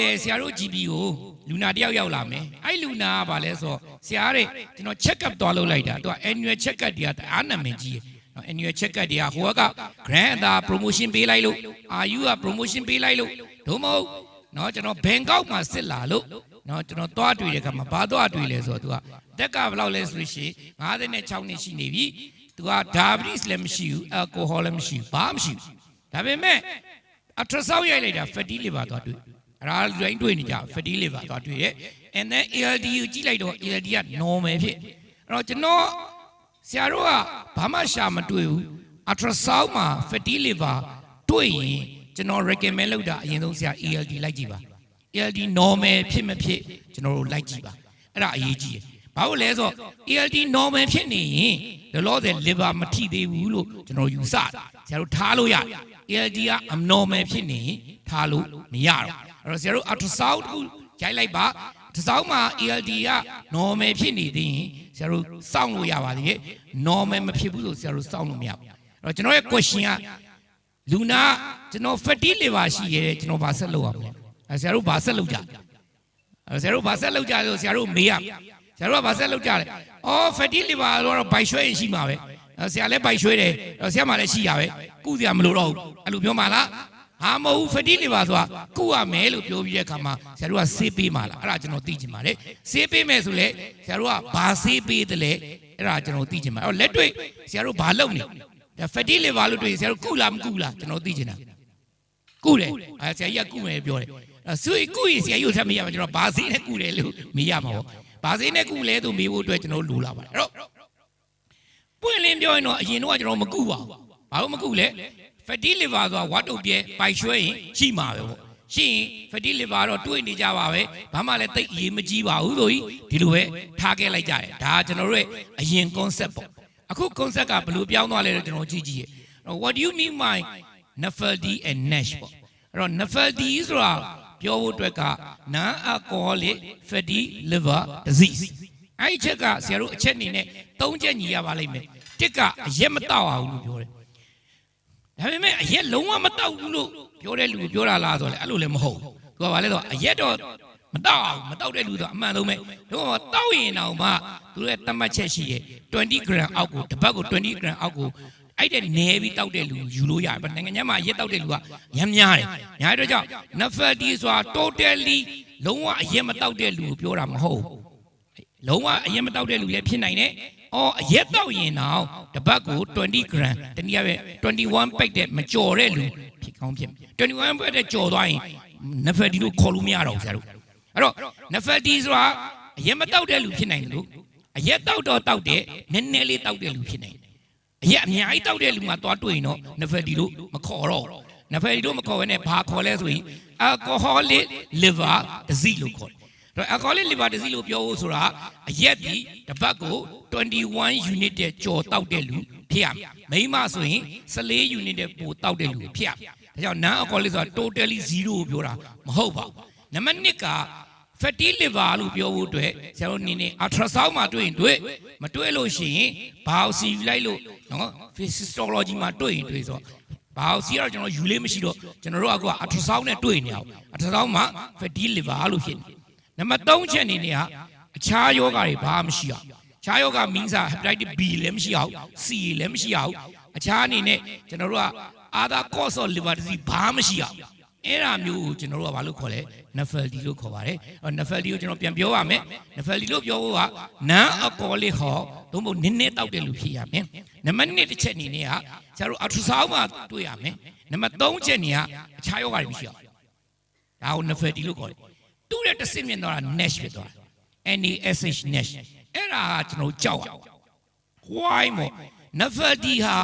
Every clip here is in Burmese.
လောလောဆယ်ဆရာတို့ GP ကိုလူနာတယောက်ရောက်လာမယ်အဲ့လူနာကဘာလဲဆိုတော့ဆရာတဲ့ကျွန်တော် check up သွားလုပ်လိုက်တာသူက annual check up တွေကတအားနာမည်ကြီးတယ်နော် annual check up တွေကဟိုက grant အသာ promotion ပေးလိုက်လို့ RU က promotion ပေးလိုက်လို့ဒုမဟုတ်နော်ကျွန်တော်ဘန်ကောက်မှာစစ်လာလို့နော်ကျွန်တော်သွားတွေ့တဲ့ခါမှာဘာသွားတွေ့လဲဆိုတော့သူကတက်ကဘယ်လောက်လဲဆိုလို့ရှိရင်56နှစ်ရှိနေပြီသူက diabetes လည်းမရှိဘူး alcohol လည်းမရှိဘူးဘာမှမရှိဘူးဒါပေမဲ့ ultrasound ရိုက်လိုက်တာ fatty liver သွားတွေ့ အဲ့ဒါလူတိုင်းတွေ့နေကြ fatty liver သွားတွေ့ရဲ့ and then ALD ကိုကြည့်လိုက်တော့ ALD က normal ဖြစ်အဲ့တော့ကျွန်တော်ဆရာတို့ကဘာမှရှာမတွေ့ဘူး ultrasound မှာ fatty liver တွေ့ရင်ကျွန်တော် recommend လုပ်တာအရင်ဆုံးဆရာ ALD လိုက်ကြည့်ပါ ALD normal ဖြစ်မဖြစ်ကျွန်တော်တို့လိုက်ကြည့်ပါအဲ့ဒါအရေးကြီးတယ်ဘာလို့လဲဆိုတော့ ALD normal ဖြစ်နေရင်လောလောဆယ် liver မထိသေးဘူးလို့ကျွန်တော်ယူဆတယ်ဆရာတို့ထားလို့ရတယ် ALD က abnormal ဖြစ်နေရင်ထားလို့မရတော့ အဲ့တော့ဆရာတို့ ultrasound တစ်ခုရိုက်လိုက်ပါတစ်စောင်းမှာ ALD က normal ဖြစ်နေသေးရင်ဆရာတို့စောင့်လို့ရပါသေးတယ် normal မဖြစ်ဘူးဆိုဆရာတို့စောင့်လို့မရဘူးအဲ့တော့ကျွန်တော်ရဲ့ question ကလူနာကျွန်တော် fatty liver ရှိရဲတဲ့ကျွန်တော်ဘာဆက်လုပ်ရမလဲအဲဆရာတို့ဘာဆက်လုပ်ကြအဲဆရာတို့ဘာဆက်လုပ်ကြလဲဆိုဆရာတို့မေးရဆရာတို့ကဘာဆက်လုပ်ကြလဲအော် fatty liver တော့ဘိုက်ရွှဲရင်ရှိမှာပဲအဲဆရာလည်းဘိုက်ရွှဲတယ်ဆရာမှလည်းရှိရပဲကုစရာမလိုတော့ဘူးအဲ့လိုပြောမှလား ဟာမဟုတ်ဘူး fatty liver ဆိုတာကုရမယ်လို့ပြောပြီးတဲ့အခါမှာဆရာတို့ကဆေးပေးမှလားအဲ့ဒါကျွန်တော်သိချင်ပါတယ်ဆေးပေးမယ်ဆိုလေဆရာတို့ကဘာဆေးပေးတယ်လဲအဲ့ဒါကျွန်တော်သိချင်ပါအဲ့တော့လက်တွေ့ဆရာတို့ဘာလုပ်နေဒါ fatty liver လို့တွေ့ရင်ဆရာတို့ကုလားမကုလားကျွန်တော်သိချင်တာကုတယ်အဲဆရာကြီးကကုမယ်ပြောတယ်အဲဆိုရင်ကုရင်ဆရာကြီးကိုဆက်မေးရမှာကျွန်တော်ဘာဆေးနဲ့ကုတယ်လို့မေးရမှာပေါ့ဘာဆေးနဲ့ကုလဲဆိုမေးဖို့အတွက်ကျွန်တော်လိုလာပါတယ်အဲ့တော့ပွင့်လင်းပြောရင်တော့အရင်တော့ကျွန်တော်မကုပါဘူးဘာလို့မကုလဲ fatty liver ဆိုတာဝတ်တုပ်ပြဲပိုက်ရွှဲရင်ရှိမှာပဲပေါ့ရှိရင် fatty liver တော့တွေးနေကြပါပဲဘာမှလည်းတိတ်အရေးမကြီးပါဘူးဆိုပြီးဒီလိုပဲထားခဲ့လိုက်ကြတယ်ဒါကကျွန်တော်တို့ရဲ့အရင် concept ပေါ့အခု concept ကဘယ်လိုပြောင်းသွားလဲတော့ကျွန်တော်ကြည့်ကြည့်ရ what do you mean by Nafaldi and Nash ပေါ့အဲ့တော့ Nafaldi ဆိုတာပြောဖို့အတွက်က non alcoholic fatty liver disease အဲ့ဒီချက်ကဆရာတို့အချက်အနေနဲ့၃ချက်ညီရပါလိမ့်မယ်တစ်ကအရက်မတောက်အောင်လို့ပြောတယ် ဒါပေမဲ့အရက်လုံးဝမတောက်ဘူးလို့ပြောတဲ့လူကိုပြောတာလားဆိုတော့လေအဲ့လိုလည်းမဟုတ်ဘူးသူကဘာလဲဆိုတော့အရက်တော့မတောက်အောင်မတောက်တဲ့လူဆိုအမှန်ဆုံးပဲတို့ကတောက်ရင်တော့မှသူရဲ့တတ်မှတ်ချက်ရှိတယ်20 gram အောက်ကိုတစ်ပတ်ကို20 gram အောက်ကိုအဲ့တဲ့နေပြီးတောက်တဲ့လူယူလို့ရတယ်။နိုင်ငံခြားမှာရက်တောက်တဲ့လူကရမ်းများတယ်။ညာတော့ကြောင့် nafati ဆိုတာ totally လုံးဝအရက်မတောက်တဲ့လူကိုပြောတာမဟုတ်ဘူး။လုံးဝအရက်မတောက်တဲ့လူလည်းဖြစ်နိုင်တယ်။ အော်အရက်တောက်ရင်တော့တစ်ပတ်ကို20 gram တနည်းအားဖြင့်21 pack တဲ့မကြော်တဲ့လူဖြစ်ကောင်းဖြစ်မယ်။21 pack တဲ့ကြော်သွားရင် nafati လို့ခေါ်လို့မရတော့ဘူးဆရာတို့။အဲ့တော့ nafati ဆိုတာအရက်မတောက်တဲ့လူဖြစ်နိုင်တယ်လို့အရက်တောက်တော့တောက်တဲ့နည်းနည်းလေးတောက်တဲ့လူဖြစ်နိုင်တယ်အရက်အများကြီးတောက်တဲ့လူမှသွားတွေ့ရင်တော့နဖယ်ဒီလို့မခေါ်တော့နဖယ်ဒီလို့မခေါ်ဘဲနဲ့ဘာခေါ်လဲဆိုရင် alcoholic liver disease လို့ခေါ်တယ် တော့ alcoholic liver disease လို့ပြောဖို့ဆိုတာအရက်ပြီးတစ်ပတ်ကို21 unit တဲ့ကြော်တောက်တဲ့လူဖြစ်ရမယ်မိန်းမဆိုရင်14 unit တဲ့ပိုတောက်တဲ့လူဖြစ်ရမယ်ဒါကြောင့် non alcoholic ဆိုတာ totally 0ကိုပြောတာမဟုတ်ပါဘူးနံပါတ်1က fatty liver လို့ပြောဖို့အတွက်ဆရာတို့နေနေ ultrasound မှာတွေ့ရင်တွေ့မတွေ့လို့ရှိရင် biopsy လိုက်လို့နော် physiology မှာတွေ့ရင်တွေ့ဆို biopsy ကတော့ကျွန်တော်ယူလေးမရှိတော့ကျွန်တော်တို့က ultrasound နဲ့တွေ့နေအောင် ultrasound မှာ fatty liver လို့ဖြစ်နေ နံပါတ်3ချက်အနေနဲ့ကအခြားယောဂတွေဘာမှမရှိအောင်အခြားယောဂ means hepatitis B လည်းမရှိအောင် C လည်းမရှိအောင်အခြားအနေနဲ့ကျွန်တော်တို့က other cause of liver disease ဘာမှမရှိအောင်အဲ့ဒါမျိုးကိုကျွန်တော်တို့ကဘာလို့ခေါ်လဲ Nafaldi လို့ခေါ်ပါတယ်။အဲ့ Nafaldi ကိုကျွန်တော်ပြန်ပြောပါမယ်။ Nafaldi လို့ပြောဖို့က non alcoholic ဟောသို့မဟုတ်နည်းနည်းတောက်တဲ့လူဖြစ်ရမယ်။နံပါတ်1တစ်ချက်အနေနဲ့ကဆရာတို့ ultrasound မှာတွေ့ရမယ်။နံပါတ်3ချက်နေကအခြားယောဂတွေမရှိအောင်။ဒါကို Nafaldi လို့ခေါ်တယ်။ တူတဲ့တစ်စင်မြင်တော့ Nash ဖြစ်သွားတယ်။ NASH Nash အဲ့ဒါကကျွန်တော်ကြောက်ရ။ why မို့ Nafaldi ဟာ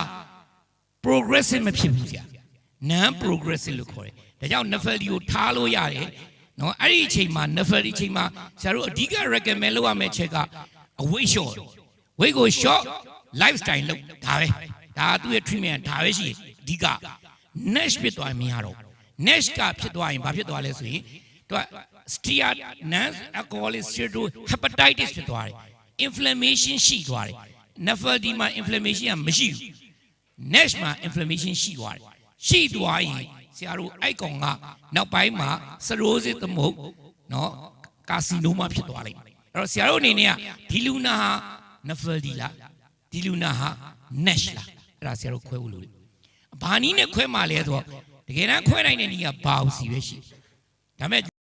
progressive မဖြစ်ဘူးဆရာ။ non progressive လို့ခေါ်တယ်။ဒါကြောင့် Nafaldi ကိုထားလို့ရတယ်။နော်အဲ့ဒီအချိန်မှာ Nafaldi အချိန်မှာဆရာတို့အဓိက recommend လုပ်ရမယ့်ချက်ကအဝိတ်လျှော့ weight ကို short lifestyle လုပ်ဒါပဲ။ဒါသူ့ရဲ့ treatment ဒါပဲရှိတယ်အဓိက Nash ဖြစ်သွားရင်မရတော့ Nash ကဖြစ်သွားရင်ဘာဖြစ်သွားလဲဆိုရင် သူက steat non alcoholic steatohepatitis ဖြစ်သွားတယ်။ inflammation ရှိသွားတယ်။ Nafaldi မှာ inflammation ကမရှိဘူး။ Nash မှာ inflammation ရှိသွားတယ်။ရှိသွားရင်ဆဆရာတို့အဲ့ကောင်ကနောက်ပိုင်းမှာစရိုးစစ်သမုတ်နော်ကာစီနိုမှာဖြစ်သွားလိုက်အဲ့တော့ဆရာတို့အနေနဲ့ကဒီလူနာဟာနဖယ်ဒီလားဒီလူနာဟာ nash လားအဲ့ဒါဆရာတို့ခွဲဖို့လိုတယ်ဘာနည်းနဲ့ခွဲမှလဲဆိုတော့တကယ်တမ်းခွဲနိုင်တဲ့နည်းကဘာအောင်စီပဲရှိတယ်ဒါပေမဲ့